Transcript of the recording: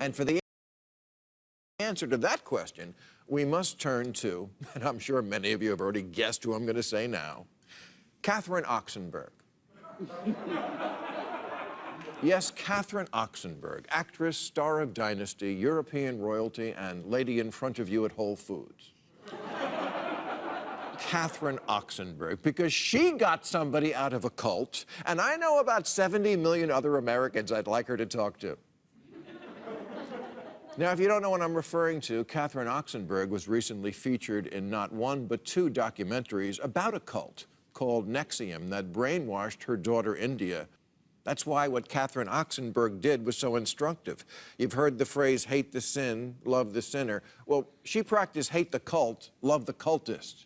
And for the answer to that question, we must turn to, and I'm sure many of you have already guessed who I'm going to say now, Catherine Oxenberg. yes, Catherine Oxenberg, actress, star of Dynasty, European royalty, and lady in front of you at Whole Foods. Catherine Oxenberg because she got somebody out of a cult, and I know about 70 million other Americans I'd like her to talk to. Now, if you don't know what I'm referring to, Catherine Oxenberg was recently featured in not one but two documentaries about a cult called NXIVM that brainwashed her daughter India. That's why what Catherine Oxenberg did was so instructive. You've heard the phrase, hate the sin, love the sinner. Well, she practiced hate the cult, love the cultist.